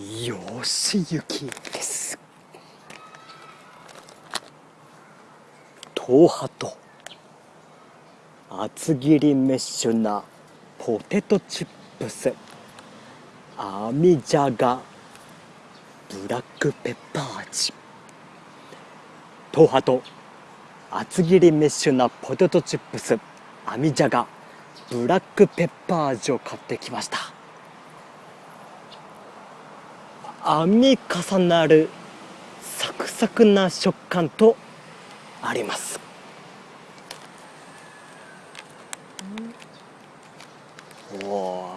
吉行です。東ハと厚切りメッシュなポテトチップス。網じゃがブラックペッパー味。東ハと厚切りメッシュなポテトチップス。網じゃがブラックペッパー味を買ってきました。編み重なるサクサクな食感とあります。お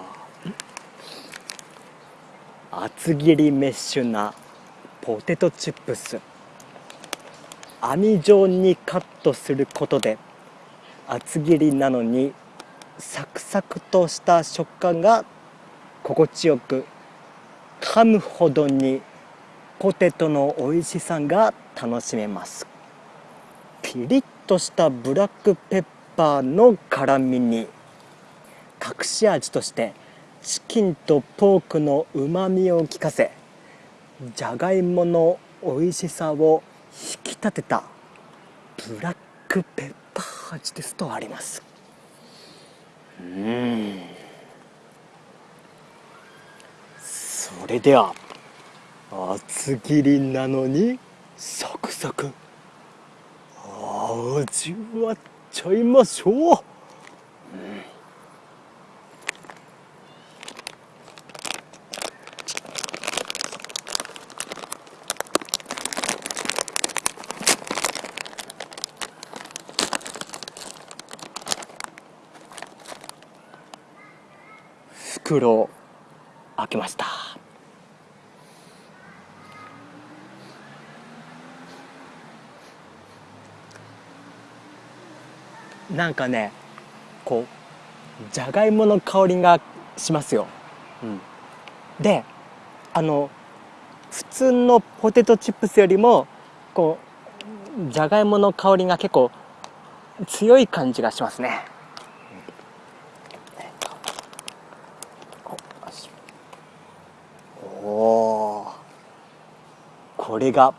厚切りメッシュなポテトチップス。網状にカットすることで厚切りなのにサクサクとした食感が心地よく噛むほどにポテトの美味しさが楽しめます。ピリッとしたブラックペッパーの辛みに隠し味としてチキンとポークのうまみを効かせじゃがいもの美味しさを引き立てたブラックペッパー味ですとあります。うん。それでは厚切りなのにサクサク。味わっちゃいましょう、うん。袋開けました。なんかねこうじゃがいもの香りがしますよ、うん、であの普通のポテトチップスよりもこうじゃがいもの香りが結構強い感じがしますね。おおこれが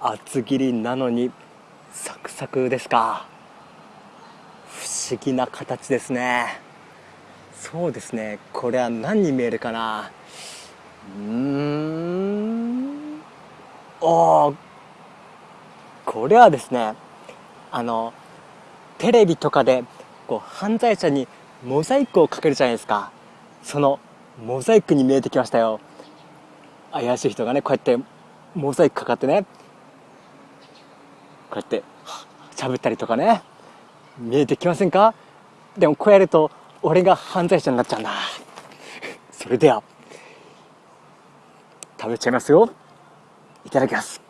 厚切りなのにサクサクですか。不思議な形ですね。そうですね。これは何に見えるかな？うん。おこれはですねあのテレビとかでこう犯罪者にモザイクをかけるじゃないですか。そのモザイクに見えてきましたよ。怪しい人がねこうやってモザイクかかってねこうやって喋ったりとかね。見えてきませんか？でもこうやると俺が犯罪者になっちゃうんだ。それでは食べちゃいますよ。いただきます。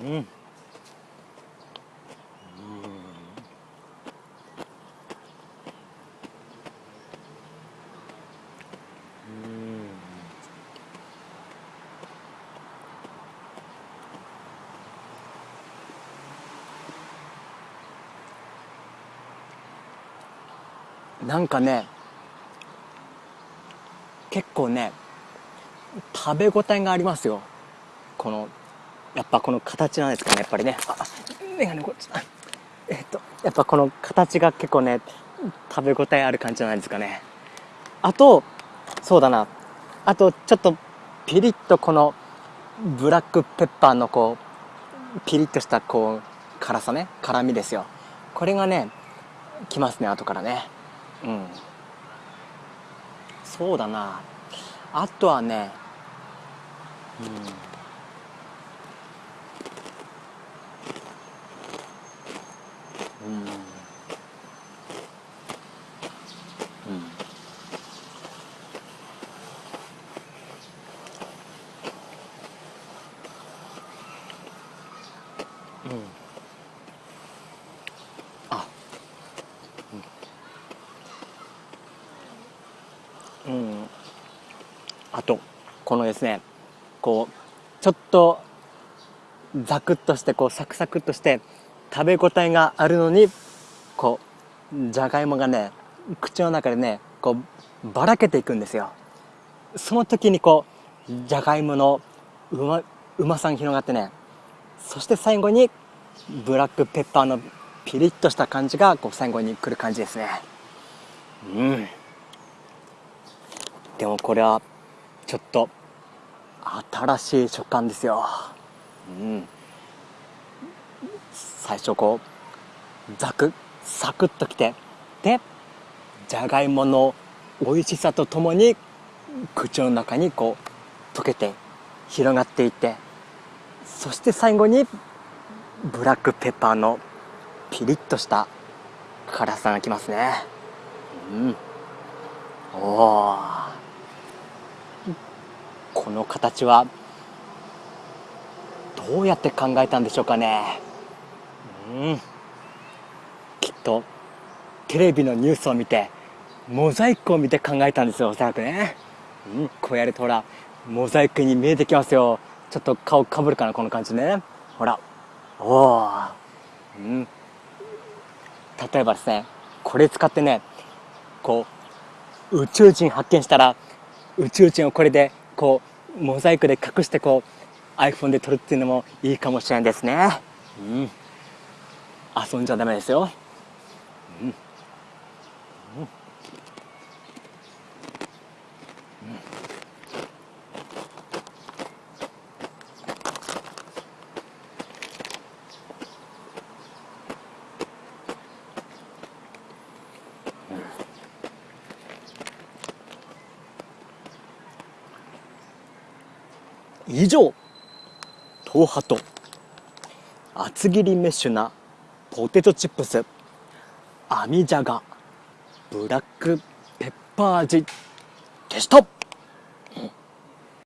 うん。なんかね結構ね食べ応えがありますよ。このやっぱこの形なんですかねやっぱりね。あ眼鏡こっち。えっとやっぱこの形が結構ね食べ応えある感じじゃないですかね。あとそうだな。あとちょっとピリッとこのブラックペッパーのこうピリッとしたこう辛さね。辛みですよ。これがねきますね後からね。うん。そうだな。あとはねうん。うん。あとこのですねこうちょっとザクッとしてこうサクサクっとして食べ応えがあるのにこうじゃがいもがね口の中でねこうばらけていくんですよ。その時にこうじゃがいものうまうまさが広がってねそして最後にブラックペッパーのピリッとした感じがこう最後に来る感じですね。うん。でもこれはちょっと新しい食感ですよ。うん。最初こうザクサクッときてでじゃがいもの美味しさとともに口の中にこう溶けて広がっていってそして最後にブラックペッパーのピリッとした辛さがきますね。うん。おおこの形はどうやって考えたんでしょうかね。うん。きっとテレビのニュースを見てモザイクを見て考えたんですよおそらくね、うん、こうやるとほらモザイクに見えてきますよ。ちょっと顔かぶるかなこの感じね。ほら。おおうん。例えばですねこれ使ってねこう宇宙人発見したら宇宙人をこれでこうモザイクで隠してこう iPhone で撮るっていうのもいいかもしれないですね。うん。遊んじゃダメですよ。うん、以上東ハと厚切りメッシュなポテトチップス網じゃがブラックペッパー味でした。